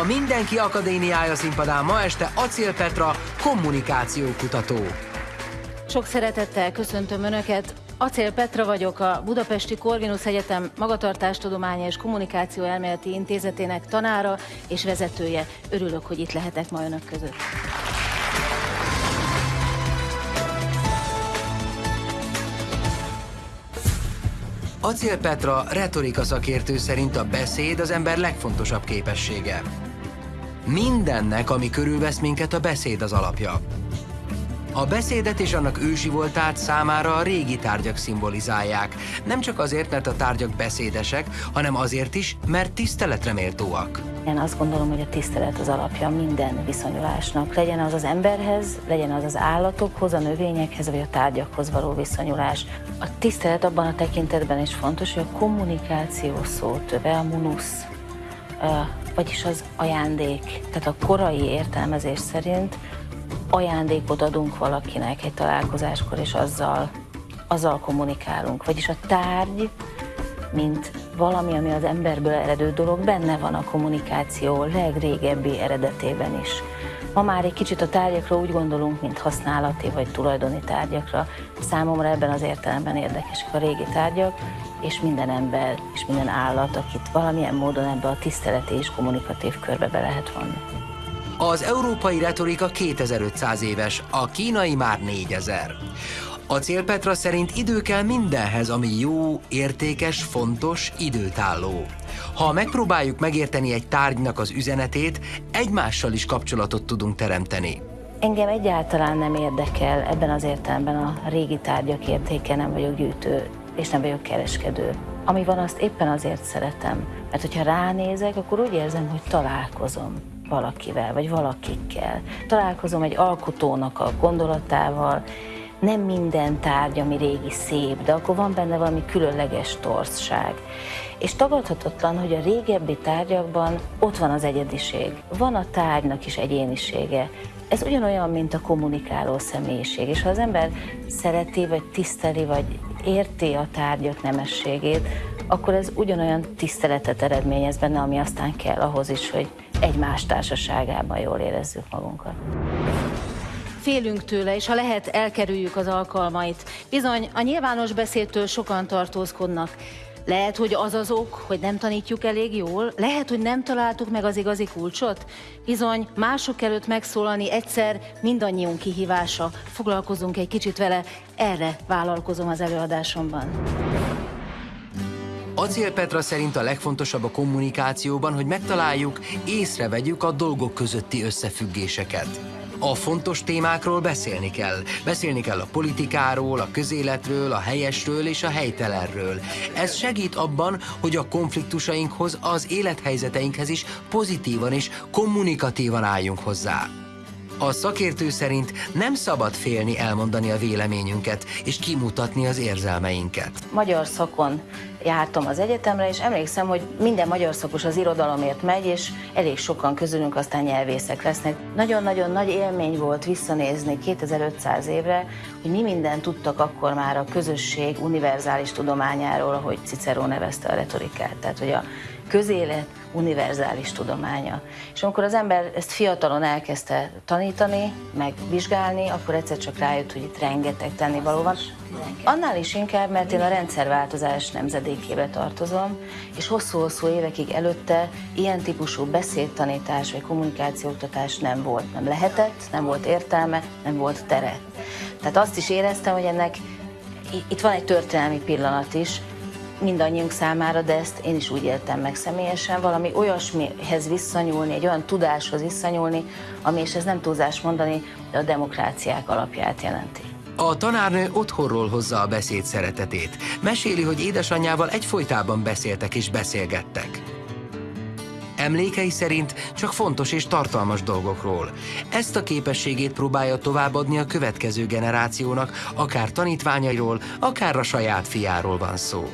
A Mindenki Akadémiája színpadán ma este Acél Petra kommunikációkutató. Sok szeretettel köszöntöm Önöket. Acél Petra vagyok, a Budapesti Corvinus Egyetem Magatartástudományi és Kommunikáció Elméleti Intézetének tanára és vezetője. Örülök, hogy itt lehetek ma Önök között. Acél Petra retorika szakértő szerint a beszéd az ember legfontosabb képessége. Mindennek, ami körülvesz minket, a beszéd az alapja. A beszédet és annak ősi voltát számára a régi tárgyak szimbolizálják. Nem csak azért, mert a tárgyak beszédesek, hanem azért is, mert tiszteletre méltóak. Én azt gondolom, hogy a tisztelet az alapja minden viszonyulásnak. Legyen az az emberhez, legyen az az állatokhoz, a növényekhez, vagy a tárgyakhoz való viszonyulás. A tisztelet abban a tekintetben is fontos, hogy a kommunikáció szótöve, a munusz, vagyis az ajándék. Tehát a korai értelmezés szerint ajándékot adunk valakinek egy találkozáskor, és azzal, azzal kommunikálunk. Vagyis a tárgy, mint valami, ami az emberből eredő dolog, benne van a kommunikáció legrégebbi eredetében is. Ma már egy kicsit a tárgyakra úgy gondolunk, mint használati vagy tulajdoni tárgyakra. Számomra ebben az értelemben érdekesek a régi tárgyak, és minden ember és minden állat, akit valamilyen módon ebbe a tiszteleti és kommunikatív körbe be lehet vonni. Az európai retorika 2500 éves, a kínai már 4000. A célpetra szerint idő kell mindenhez, ami jó, értékes, fontos, időtálló. Ha megpróbáljuk megérteni egy tárgynak az üzenetét, egymással is kapcsolatot tudunk teremteni. Engem egyáltalán nem érdekel ebben az értelemben a régi tárgyak értéke, nem vagyok gyűjtő, és nem vagyok kereskedő. Ami van, azt éppen azért szeretem, mert hogyha ránézek, akkor úgy érzem, hogy találkozom valakivel, vagy valakikkel. Találkozom egy alkotónak a gondolatával, nem minden tárgy, ami régi szép, de akkor van benne valami különleges torzság. És tagadhatatlan, hogy a régebbi tárgyakban ott van az egyediség. Van a tárgynak is egyénisége. Ez ugyanolyan, mint a kommunikáló személyiség. És ha az ember szereti, vagy tiszteli, vagy érti a tárgyak nemességét, akkor ez ugyanolyan tiszteletet eredményez benne, ami aztán kell ahhoz is, hogy egymás társaságában jól érezzük magunkat. Félünk tőle, és ha lehet, elkerüljük az alkalmait. Bizony, a nyilvános beszédtől sokan tartózkodnak. Lehet, hogy az az ok, hogy nem tanítjuk elég jól? Lehet, hogy nem találtuk meg az igazi kulcsot? Bizony, mások előtt megszólalni egyszer mindannyiunk kihívása. Foglalkozunk egy kicsit vele, erre vállalkozom az előadásomban. Acél Petra szerint a legfontosabb a kommunikációban, hogy megtaláljuk, észrevegyük a dolgok közötti összefüggéseket. A fontos témákról beszélni kell. Beszélni kell a politikáról, a közéletről, a helyesről és a helytelenről. Ez segít abban, hogy a konfliktusainkhoz, az élethelyzeteinkhez is pozitívan és kommunikatívan álljunk hozzá. A szakértő szerint nem szabad félni elmondani a véleményünket és kimutatni az érzelmeinket. Magyar szakon jártam az egyetemre, és emlékszem, hogy minden magyar szakos az irodalomért megy, és elég sokan közülünk aztán nyelvészek lesznek. Nagyon-nagyon nagy élmény volt visszanézni 2500 évre, hogy mi mindent tudtak akkor már a közösség univerzális tudományáról, ahogy Cicero nevezte a retorikát. Tehát, hogy a közélet univerzális tudománya. És amikor az ember ezt fiatalon elkezdte tanítani, meg vizsgálni, akkor egyszer csak rájött, hogy itt rengeteg tennivaló van. Annál is inkább, mert én a rendszerváltozás nemzedékébe tartozom, és hosszú-hosszú évekig előtte ilyen típusú beszédtanítás vagy kommunikációoktatás nem volt. Nem lehetett, nem volt értelme, nem volt tere. Tehát azt is éreztem, hogy ennek itt van egy történelmi pillanat is, mindannyiunk számára, de ezt én is úgy éltem meg személyesen, valami olyasmihez visszanyúlni, egy olyan tudáshoz visszanyúlni, ami, és ez nem túlzás mondani, de a demokráciák alapját jelenti. A tanárnő otthonról hozza a beszéd szeretetét. Meséli, hogy édesanyjával egyfolytában beszéltek és beszélgettek. Emlékei szerint csak fontos és tartalmas dolgokról. Ezt a képességét próbálja továbbadni a következő generációnak, akár tanítványairól, akár a saját fiáról van szó.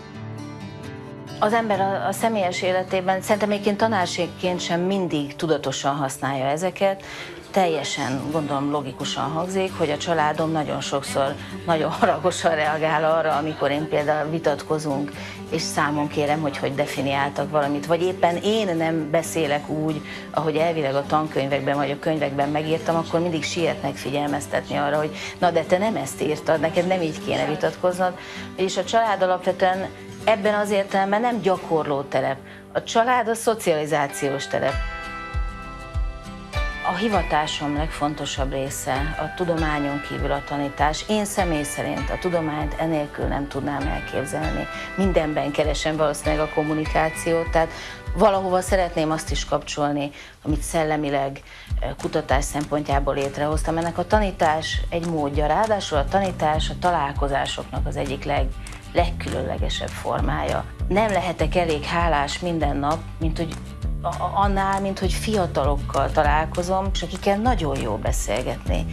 Az ember a, a személyes életében szerintem egyébként tanárségként sem mindig tudatosan használja ezeket, teljesen gondolom logikusan hangzik, hogy a családom nagyon sokszor nagyon haragosan reagál arra, amikor én például vitatkozunk, és számon kérem, hogy hogy definiáltak valamit, vagy éppen én nem beszélek úgy, ahogy elvileg a tankönyvekben vagy a könyvekben megírtam, akkor mindig sietnek figyelmeztetni arra, hogy na de te nem ezt írtad, neked nem így kéne vitatkoznod. És a család alapvetően ebben az értelemben nem gyakorló terep. A család a szocializációs terep. A hivatásom legfontosabb része a tudományon kívül a tanítás. Én személy szerint a tudományt enélkül nem tudnám elképzelni. Mindenben keresem valószínűleg a kommunikációt, tehát valahova szeretném azt is kapcsolni, amit szellemileg eh, kutatás szempontjából létrehoztam. Ennek a tanítás egy módja, ráadásul a tanítás a találkozásoknak az egyik leg, legkülönlegesebb formája. Nem lehetek elég hálás minden nap, mint hogy annál, mint hogy fiatalokkal találkozom, és akikkel nagyon jó beszélgetni.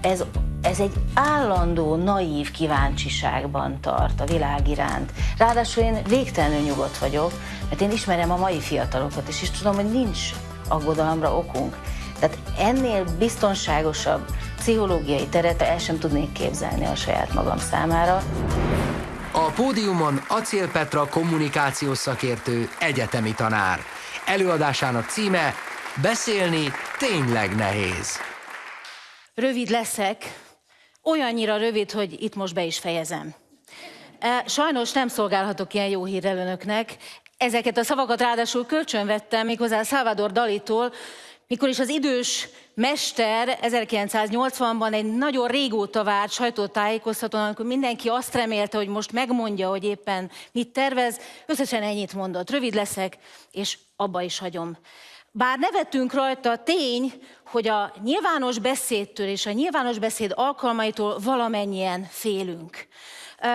Ez, ez egy állandó, naív kíváncsiságban tart a világ iránt. Ráadásul én végtelenül nyugodt vagyok, mert én ismerem a mai fiatalokat, és is tudom, hogy nincs aggodalomra okunk. Tehát ennél biztonságosabb pszichológiai teret el sem tudnék képzelni a saját magam számára. A pódiumon Acél Petra kommunikációs szakértő, egyetemi tanár. Előadásának címe Beszélni tényleg nehéz. Rövid leszek, olyannyira rövid, hogy itt most be is fejezem. E, sajnos nem szolgálhatok ilyen jó hírrel önöknek. Ezeket a szavakat ráadásul kölcsönvettem méghozzá Salvador Dalitól, mikor is az idős mester 1980-ban egy nagyon régóta várt sajtótájékoztatón, amikor mindenki azt remélte, hogy most megmondja, hogy éppen mit tervez, összesen ennyit mondott. Rövid leszek, és abba is hagyom. Bár nevetünk rajta, tény, hogy a nyilvános beszédtől és a nyilvános beszéd alkalmaitól valamennyien félünk.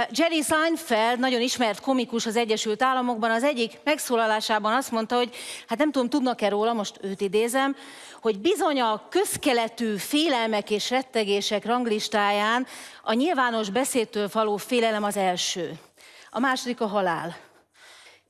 Jerry Seinfeld, nagyon ismert komikus az Egyesült Államokban, az egyik megszólalásában azt mondta, hogy hát nem tudom, tudnak-e róla, most őt idézem, hogy bizony a közkeletű félelmek és rettegések ranglistáján a nyilvános beszédtől való félelem az első. A második a halál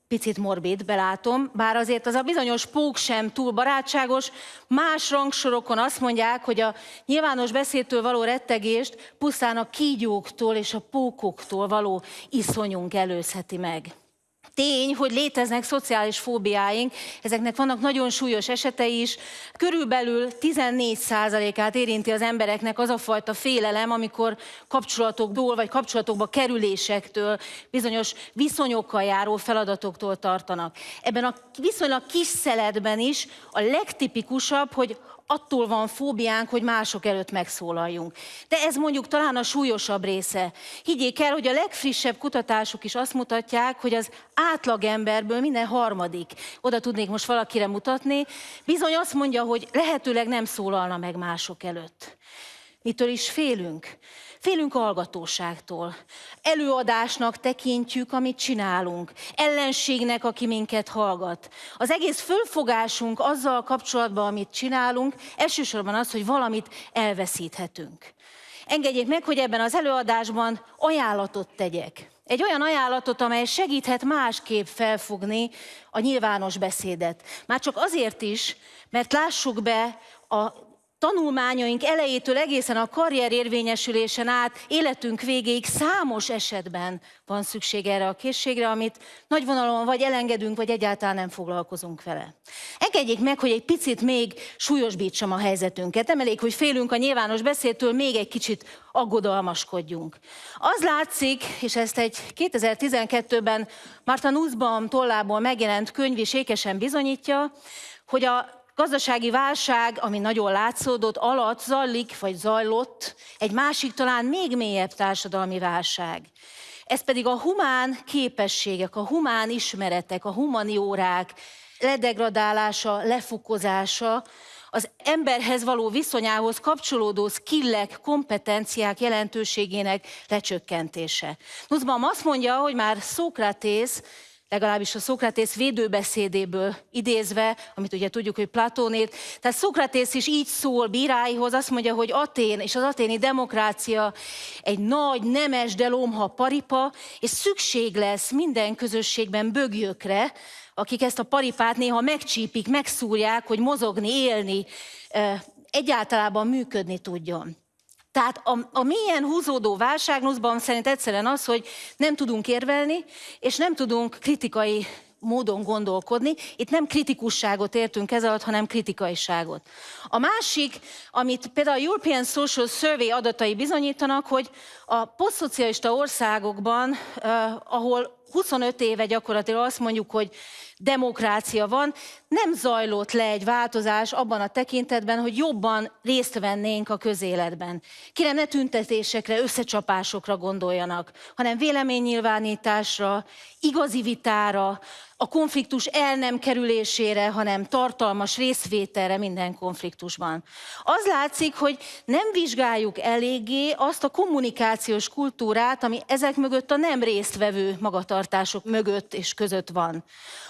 picit morbid, belátom, bár azért az a bizonyos pók sem túl barátságos. Más rangsorokon azt mondják, hogy a nyilvános beszédtől való rettegést pusztán a kígyóktól és a pókoktól való iszonyunk előzheti meg. Tény, hogy léteznek szociális fóbiáink, ezeknek vannak nagyon súlyos esetei is. Körülbelül 14%-át érinti az embereknek az a fajta félelem, amikor kapcsolatokból vagy kapcsolatokba kerülésektől, bizonyos viszonyokkal járó feladatoktól tartanak. Ebben a viszonylag kis szeletben is a legtipikusabb, hogy attól van fóbiánk, hogy mások előtt megszólaljunk. De ez mondjuk talán a súlyosabb része. Higgyék el, hogy a legfrissebb kutatások is azt mutatják, hogy az átlagemberből minden harmadik, oda tudnék most valakire mutatni, bizony azt mondja, hogy lehetőleg nem szólalna meg mások előtt. Mitől is félünk? Félünk hallgatóságtól. Előadásnak tekintjük, amit csinálunk. Ellenségnek, aki minket hallgat. Az egész fölfogásunk azzal kapcsolatban, amit csinálunk, elsősorban az, hogy valamit elveszíthetünk. Engedjék meg, hogy ebben az előadásban ajánlatot tegyek. Egy olyan ajánlatot, amely segíthet másképp felfogni a nyilvános beszédet. Már csak azért is, mert lássuk be a tanulmányaink elejétől egészen a karrier érvényesülésen át életünk végéig számos esetben van szükség erre a készségre, amit nagy vonalon vagy elengedünk, vagy egyáltalán nem foglalkozunk vele. Engedjék meg, hogy egy picit még súlyosbítsam a helyzetünket. Nem elég, hogy félünk a nyilvános beszédtől, még egy kicsit aggodalmaskodjunk. Az látszik, és ezt egy 2012-ben Marta Nussbaum tollából megjelent könyv is ékesen bizonyítja, hogy a gazdasági válság, ami nagyon látszódott, alatt zajlik, vagy zajlott egy másik, talán még mélyebb társadalmi válság. Ez pedig a humán képességek, a humán ismeretek, a humaniórák ledegradálása, lefukozása, az emberhez való viszonyához kapcsolódó skillek, kompetenciák jelentőségének lecsökkentése. Nussbaum azt mondja, hogy már Szókratész legalábbis a Szokratész védőbeszédéből idézve, amit ugye tudjuk, hogy Platónét. Tehát Szokratész is így szól bíráihoz, azt mondja, hogy Atén és az aténi demokrácia egy nagy, nemes, de lomha paripa, és szükség lesz minden közösségben bögjökre, akik ezt a paripát néha megcsípik, megszúrják, hogy mozogni, élni, egyáltalában működni tudjon. Tehát a, a milyen húzódó válságnuszban szerint egyszerűen az, hogy nem tudunk érvelni, és nem tudunk kritikai módon gondolkodni. Itt nem kritikusságot értünk ez alatt, hanem kritikaiságot. A másik, amit például a European Social Survey adatai bizonyítanak, hogy a posztszocialista országokban, eh, ahol 25 éve gyakorlatilag azt mondjuk, hogy demokrácia van, nem zajlott le egy változás abban a tekintetben, hogy jobban részt vennénk a közéletben. Kire ne tüntetésekre, összecsapásokra gondoljanak, hanem véleménynyilvánításra, igazi vitára, a konfliktus el nem kerülésére, hanem tartalmas részvételre minden konfliktusban. Az látszik, hogy nem vizsgáljuk eléggé azt a kommunikációs kultúrát, ami ezek mögött a nem résztvevő magatartások mögött és között van.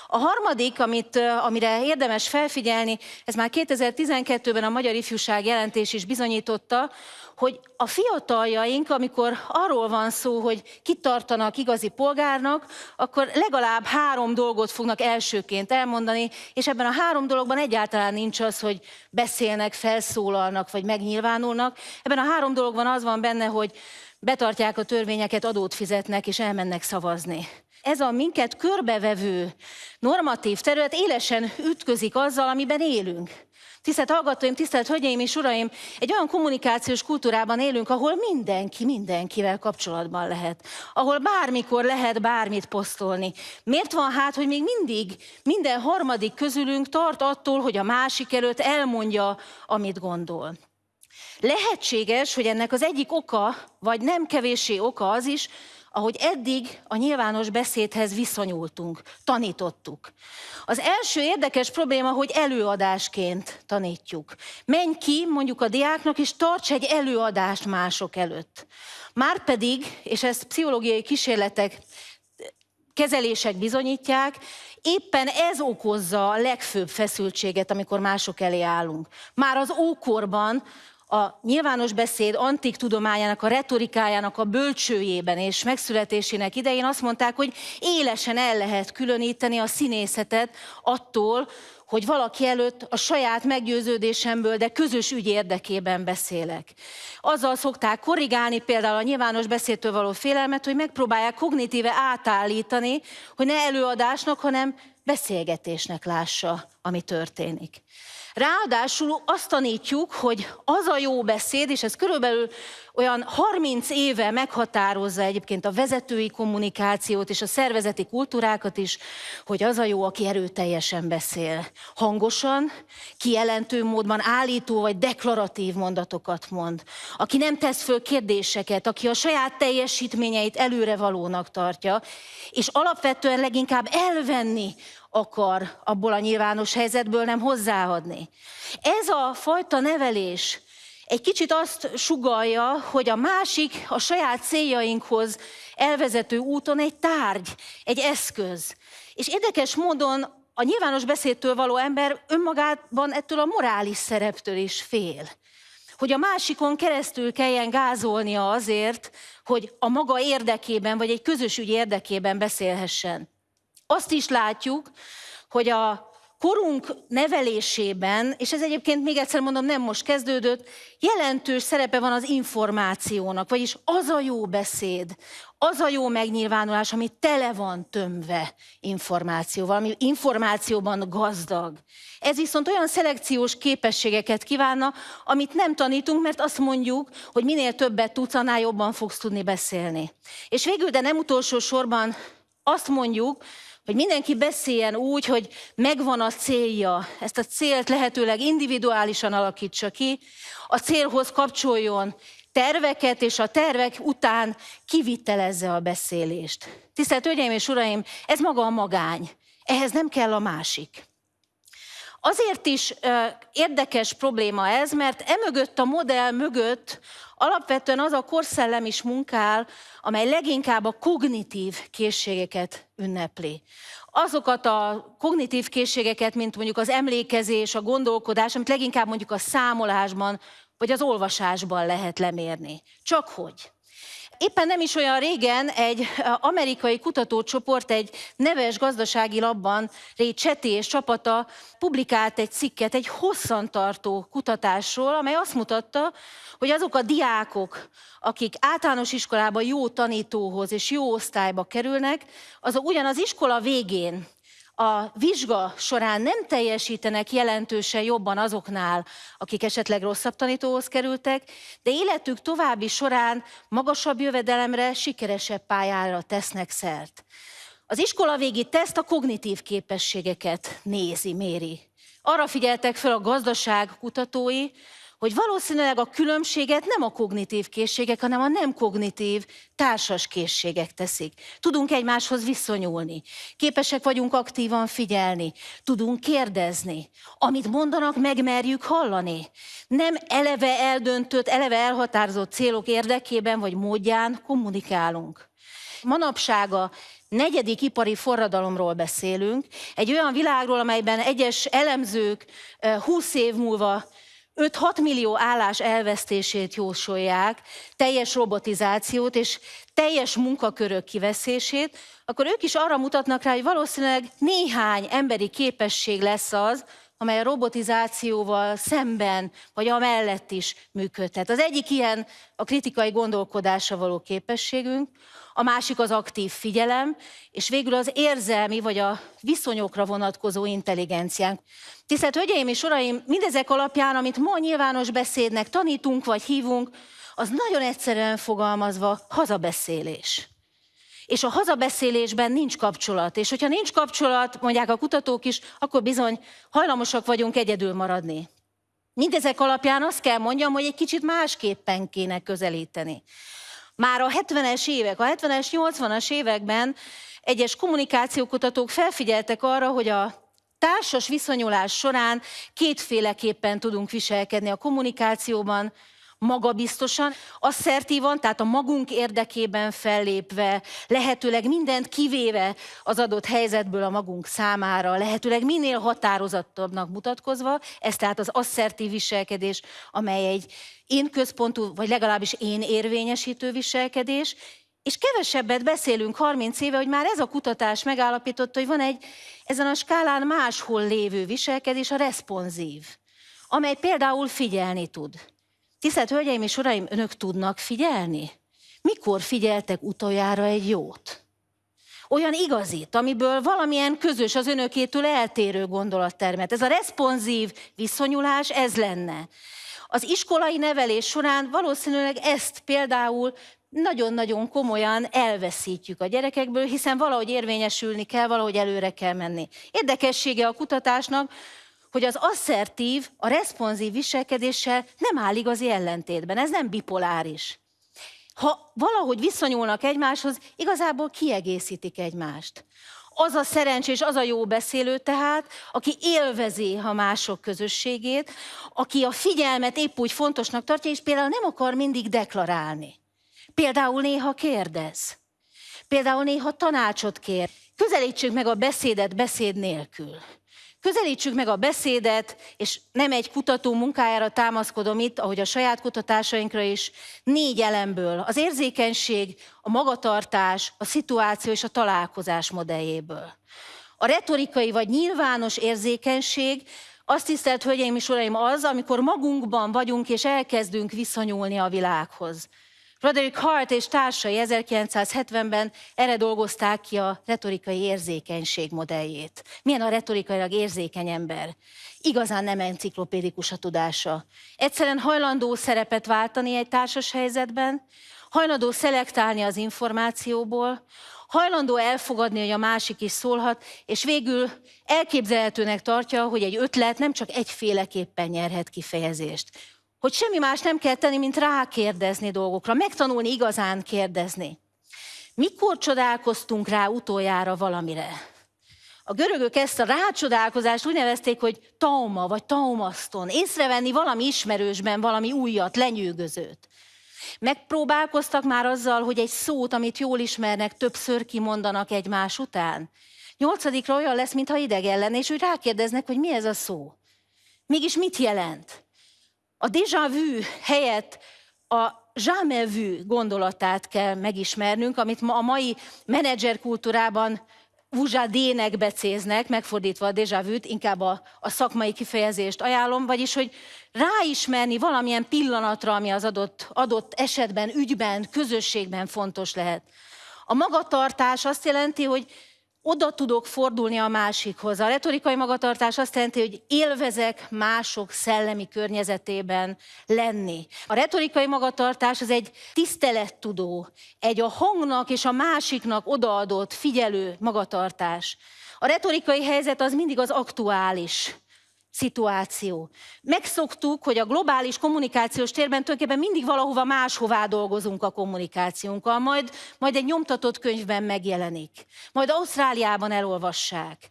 A harmadik, amit, amire érdemes felfigyelni, ez már 2012-ben a Magyar Ifjúság jelentés is bizonyította, hogy a fiataljaink, amikor arról van szó, hogy kitartanak igazi polgárnak, akkor legalább három dolgot fognak elsőként elmondani, és ebben a három dologban egyáltalán nincs az, hogy beszélnek, felszólalnak, vagy megnyilvánulnak. Ebben a három dologban az van benne, hogy betartják a törvényeket, adót fizetnek, és elmennek szavazni ez a minket körbevevő normatív terület élesen ütközik azzal, amiben élünk. Tisztelt hallgatóim, tisztelt hölgyeim és uraim, egy olyan kommunikációs kultúrában élünk, ahol mindenki mindenkivel kapcsolatban lehet. Ahol bármikor lehet bármit posztolni. Miért van hát, hogy még mindig minden harmadik közülünk tart attól, hogy a másik előtt elmondja, amit gondol? Lehetséges, hogy ennek az egyik oka, vagy nem kevéssé oka az is, ahogy eddig a nyilvános beszédhez viszonyultunk, tanítottuk. Az első érdekes probléma, hogy előadásként tanítjuk. Menj ki mondjuk a diáknak, és tarts egy előadást mások előtt. Márpedig, és ezt pszichológiai kísérletek, kezelések bizonyítják, éppen ez okozza a legfőbb feszültséget, amikor mások elé állunk. Már az ókorban a nyilvános beszéd antik tudományának, a retorikájának a bölcsőjében és megszületésének idején azt mondták, hogy élesen el lehet különíteni a színészetet attól, hogy valaki előtt a saját meggyőződésemből, de közös ügy érdekében beszélek. Azzal szokták korrigálni például a nyilvános beszédtől való félelmet, hogy megpróbálják kognitíve átállítani, hogy ne előadásnak, hanem beszélgetésnek lássa, ami történik. Ráadásul azt tanítjuk, hogy az a jó beszéd, és ez körülbelül olyan 30 éve meghatározza egyébként a vezetői kommunikációt és a szervezeti kultúrákat is, hogy az a jó, aki erőteljesen beszél. Hangosan, kijelentő módban állító vagy deklaratív mondatokat mond. Aki nem tesz föl kérdéseket, aki a saját teljesítményeit előrevalónak tartja, és alapvetően leginkább elvenni akar abból a nyilvános helyzetből, nem hozzáadni. Ez a fajta nevelés egy kicsit azt sugalja, hogy a másik a saját céljainkhoz elvezető úton egy tárgy, egy eszköz. És érdekes módon a nyilvános beszédtől való ember önmagában ettől a morális szereptől is fél. Hogy a másikon keresztül kelljen gázolnia azért, hogy a maga érdekében, vagy egy közös ügy érdekében beszélhessen. Azt is látjuk, hogy a korunk nevelésében, és ez egyébként még egyszer mondom, nem most kezdődött, jelentős szerepe van az információnak, vagyis az a jó beszéd, az a jó megnyilvánulás, ami tele van tömve információval, ami információban gazdag. Ez viszont olyan szelekciós képességeket kívánna, amit nem tanítunk, mert azt mondjuk, hogy minél többet tudsz, annál jobban fogsz tudni beszélni. És végül, de nem utolsó sorban azt mondjuk, hogy mindenki beszéljen úgy, hogy megvan a célja, ezt a célt lehetőleg individuálisan alakítsa ki, a célhoz kapcsoljon terveket, és a tervek után kivitelezze a beszélést. Tisztelt Hölgyeim és Uraim, ez maga a magány. Ehhez nem kell a másik. Azért is érdekes probléma ez, mert emögött a modell mögött alapvetően az a korszellem is munkál, amely leginkább a kognitív készségeket ünnepli. Azokat a kognitív készségeket, mint mondjuk az emlékezés, a gondolkodás, amit leginkább mondjuk a számolásban vagy az olvasásban lehet lemérni. Csak hogy Éppen nem is olyan régen egy amerikai kutatócsoport egy neves gazdasági labban, Ray Chetty és csapata publikált egy cikket egy hosszantartó kutatásról, amely azt mutatta, hogy azok a diákok, akik általános iskolába jó tanítóhoz és jó osztályba kerülnek, azok ugyanaz iskola végén a vizsga során nem teljesítenek jelentősen jobban azoknál, akik esetleg rosszabb tanítóhoz kerültek, de életük további során magasabb jövedelemre, sikeresebb pályára tesznek szert. Az iskola végi teszt a kognitív képességeket nézi, méri. Arra figyeltek fel a gazdaság kutatói, hogy valószínűleg a különbséget nem a kognitív készségek, hanem a nem kognitív társas készségek teszik. Tudunk egymáshoz viszonyulni, képesek vagyunk aktívan figyelni, tudunk kérdezni, amit mondanak, megmerjük hallani. Nem eleve eldöntött, eleve elhatározott célok érdekében vagy módján kommunikálunk. Manapság a negyedik ipari forradalomról beszélünk, egy olyan világról, amelyben egyes elemzők 20 év múlva 5-6 millió állás elvesztését jósolják, teljes robotizációt és teljes munkakörök kiveszését, akkor ők is arra mutatnak rá, hogy valószínűleg néhány emberi képesség lesz az, amely a robotizációval szemben, vagy amellett is működhet. Az egyik ilyen a kritikai gondolkodásra való képességünk, a másik az aktív figyelem, és végül az érzelmi vagy a viszonyokra vonatkozó intelligenciánk. Tisztelt Hölgyeim és Uraim, mindezek alapján, amit ma nyilvános beszédnek tanítunk vagy hívunk, az nagyon egyszerűen fogalmazva hazabeszélés. És a hazabeszélésben nincs kapcsolat. És hogyha nincs kapcsolat, mondják a kutatók is, akkor bizony hajlamosak vagyunk egyedül maradni. Mindezek alapján azt kell mondjam, hogy egy kicsit másképpen kéne közelíteni. Már a 70-es évek, a 70-es, 80-as években egyes kommunikációkutatók felfigyeltek arra, hogy a társas viszonyulás során kétféleképpen tudunk viselkedni a kommunikációban, magabiztosan, asszertívan, tehát a magunk érdekében fellépve, lehetőleg mindent kivéve az adott helyzetből a magunk számára, lehetőleg minél határozottabbnak mutatkozva, ez tehát az asszertív viselkedés, amely egy én központú, vagy legalábbis én érvényesítő viselkedés, és kevesebbet beszélünk 30 éve, hogy már ez a kutatás megállapította, hogy van egy ezen a skálán máshol lévő viselkedés, a responsív, amely például figyelni tud. Tisztelt Hölgyeim és Uraim, önök tudnak figyelni? Mikor figyeltek utoljára egy jót? Olyan igazit, amiből valamilyen közös, az önökétől eltérő gondolattermet. Ez a responsív viszonyulás, ez lenne. Az iskolai nevelés során valószínűleg ezt például nagyon-nagyon komolyan elveszítjük a gyerekekből, hiszen valahogy érvényesülni kell, valahogy előre kell menni. Érdekessége a kutatásnak, hogy az asszertív, a responsív viselkedéssel nem áll igazi ellentétben, ez nem bipoláris. Ha valahogy viszonyulnak egymáshoz, igazából kiegészítik egymást. Az a szerencsés, az a jó beszélő tehát, aki élvezi a mások közösségét, aki a figyelmet épp úgy fontosnak tartja, és például nem akar mindig deklarálni. Például néha kérdez. Például néha tanácsot kér. Közelítsük meg a beszédet beszéd nélkül. Közelítsük meg a beszédet, és nem egy kutató munkájára támaszkodom itt, ahogy a saját kutatásainkra is, négy elemből. Az érzékenység, a magatartás, a szituáció és a találkozás modelljéből. A retorikai vagy nyilvános érzékenység, azt tisztelt, hölgyeim és uraim, az, amikor magunkban vagyunk és elkezdünk viszonyulni a világhoz. Roderick Hart és társai 1970-ben erre dolgozták ki a retorikai érzékenység modelljét. Milyen a retorikailag érzékeny ember? Igazán nem enciklopédikus a tudása. Egyszerűen hajlandó szerepet váltani egy társas helyzetben, hajlandó szelektálni az információból, hajlandó elfogadni, hogy a másik is szólhat, és végül elképzelhetőnek tartja, hogy egy ötlet nem csak egyféleképpen nyerhet kifejezést hogy semmi más nem kell tenni, mint rákérdezni dolgokra, megtanulni igazán kérdezni. Mikor csodálkoztunk rá utoljára valamire? A görögök ezt a rácsodálkozást úgy nevezték, hogy tauma vagy taumaszton. Észrevenni valami ismerősben, valami újat, lenyűgözőt. Megpróbálkoztak már azzal, hogy egy szót, amit jól ismernek, többször kimondanak egymás után. Nyolcadikra olyan lesz, mintha idegen lenne, és úgy rákérdeznek, hogy mi ez a szó. Mégis mit jelent? A déjà vu helyett a jamais vu gondolatát kell megismernünk, amit a mai menedzser kultúrában vuzsadének becéznek, megfordítva a déjà vu inkább a, a szakmai kifejezést ajánlom, vagyis, hogy ráismerni valamilyen pillanatra, ami az adott, adott esetben, ügyben, közösségben fontos lehet. A magatartás azt jelenti, hogy oda tudok fordulni a másikhoz. A retorikai magatartás azt jelenti, hogy élvezek mások szellemi környezetében lenni. A retorikai magatartás az egy tisztelettudó, egy a hangnak és a másiknak odaadott, figyelő magatartás. A retorikai helyzet az mindig az aktuális szituáció. Megszoktuk, hogy a globális kommunikációs térben tulajdonképpen mindig valahova máshová dolgozunk a kommunikációnkkal, majd, majd egy nyomtatott könyvben megjelenik, majd Ausztráliában elolvassák.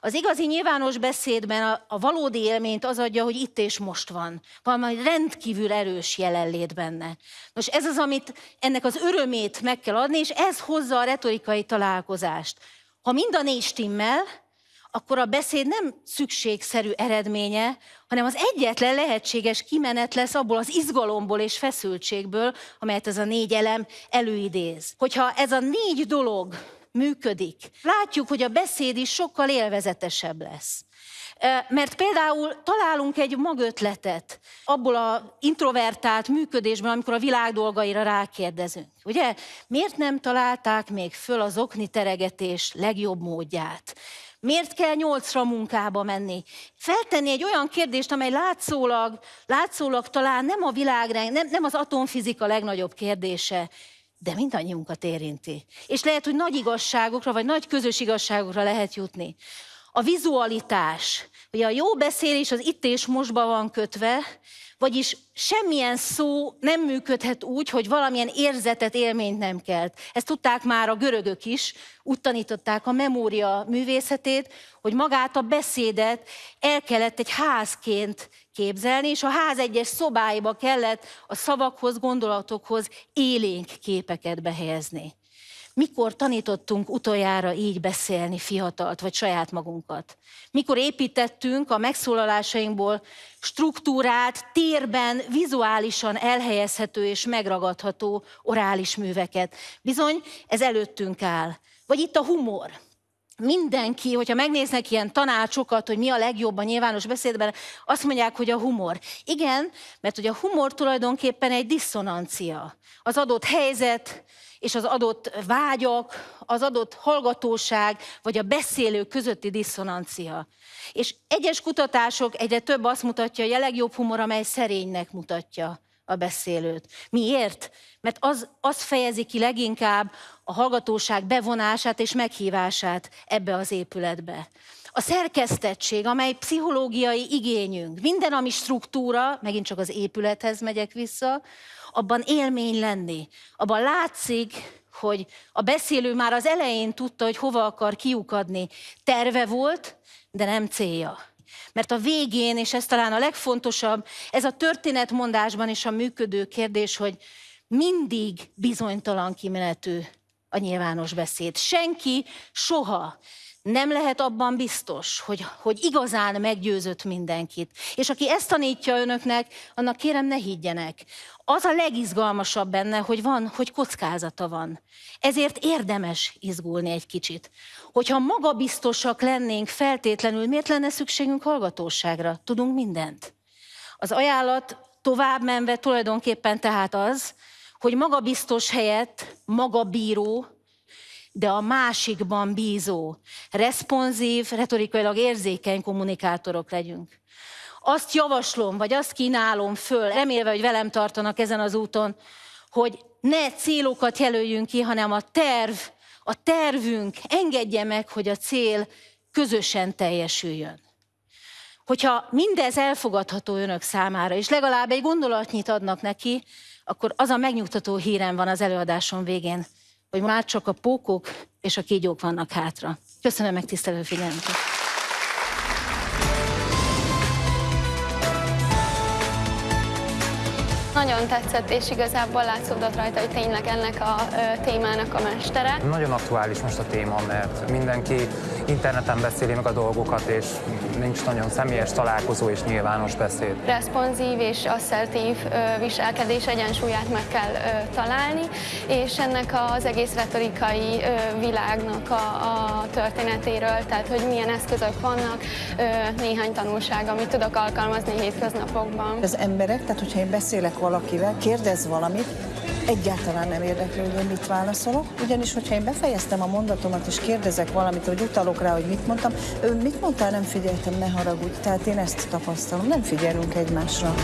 Az igazi nyilvános beszédben a, a valódi élményt az adja, hogy itt és most van. Valami rendkívül erős jelenlét benne. Nos, ez az, amit ennek az örömét meg kell adni, és ez hozza a retorikai találkozást. Ha mind a négy stimmel, akkor a beszéd nem szükségszerű eredménye, hanem az egyetlen lehetséges kimenet lesz abból az izgalomból és feszültségből, amelyet ez a négy elem előidéz. Hogyha ez a négy dolog működik, látjuk, hogy a beszéd is sokkal élvezetesebb lesz. Mert például találunk egy magötletet abból a introvertált működésben, amikor a világ dolgaira rákérdezünk. Ugye? Miért nem találták még föl az okni teregetés legjobb módját? Miért kell nyolcra munkába menni? Feltenni egy olyan kérdést, amely látszólag, látszólag talán nem a világ, nem, nem az atomfizika legnagyobb kérdése, de mindannyiunkat érinti. És lehet, hogy nagy igazságokra, vagy nagy közös igazságokra lehet jutni. A vizualitás, ugye a jó beszélés az itt és mostban van kötve, vagyis semmilyen szó nem működhet úgy, hogy valamilyen érzetet, élményt nem kelt. Ezt tudták már a görögök is, úgy tanították a memória művészetét, hogy magát a beszédet el kellett egy házként képzelni, és a ház egyes szobáiba kellett a szavakhoz, gondolatokhoz élénk képeket behelyezni. Mikor tanítottunk utoljára így beszélni fiatalt, vagy saját magunkat? Mikor építettünk a megszólalásainkból struktúrát, térben, vizuálisan elhelyezhető és megragadható orális műveket? Bizony, ez előttünk áll. Vagy itt a humor mindenki, hogyha megnéznek ilyen tanácsokat, hogy mi a legjobb a nyilvános beszédben, azt mondják, hogy a humor. Igen, mert hogy a humor tulajdonképpen egy diszonancia. Az adott helyzet, és az adott vágyak, az adott hallgatóság, vagy a beszélő közötti diszonancia. És egyes kutatások egyre több azt mutatja, hogy a legjobb humor, amely szerénynek mutatja a beszélőt. Miért? Mert az, az fejezi ki leginkább a hallgatóság bevonását és meghívását ebbe az épületbe. A szerkesztettség, amely pszichológiai igényünk, minden, ami struktúra, megint csak az épülethez megyek vissza, abban élmény lenni. Abban látszik, hogy a beszélő már az elején tudta, hogy hova akar kiukadni. Terve volt, de nem célja. Mert a végén, és ez talán a legfontosabb, ez a történetmondásban is a működő kérdés, hogy mindig bizonytalan kimenetű a nyilvános beszéd. Senki soha nem lehet abban biztos, hogy, hogy igazán meggyőzött mindenkit. És aki ezt tanítja önöknek, annak kérem ne higgyenek. Az a legizgalmasabb benne, hogy van, hogy kockázata van. Ezért érdemes izgulni egy kicsit. Hogyha magabiztosak lennénk feltétlenül, miért lenne szükségünk hallgatóságra? Tudunk mindent. Az ajánlat tovább menve tulajdonképpen tehát az, hogy magabiztos helyett magabíró, de a másikban bízó, responsív, retorikailag érzékeny kommunikátorok legyünk. Azt javaslom, vagy azt kínálom föl, remélve, hogy velem tartanak ezen az úton, hogy ne célokat jelöljünk ki, hanem a terv, a tervünk engedje meg, hogy a cél közösen teljesüljön. Hogyha mindez elfogadható önök számára, és legalább egy gondolatnyit adnak neki, akkor az a megnyugtató hírem van az előadásom végén, hogy már csak a pókok és a kígyók vannak hátra. Köszönöm megtisztelő figyelmet! Nagyon tetszett, és igazából látszódott rajta, hogy tényleg ennek a témának a mestere. Nagyon aktuális most a téma, mert mindenki interneten beszéli meg a dolgokat, és nincs nagyon személyes találkozó és nyilvános beszéd. Responszív és asszertív viselkedés egyensúlyát meg kell találni, és ennek az egész retorikai világnak a, a történetéről, tehát hogy milyen eszközök vannak, néhány tanulság, amit tudok alkalmazni hétköznapokban. Az emberek, tehát hogyha én beszélek valakivel, kérdez valamit, egyáltalán nem érdekli, hogy én mit válaszolok, ugyanis hogyha én befejeztem a mondatomat és kérdezek valamit, vagy utalok rá, hogy mit mondtam, ő mit mondtál, nem figyeltem, ne haragudj. Tehát én ezt tapasztalom, nem figyelünk egymásra.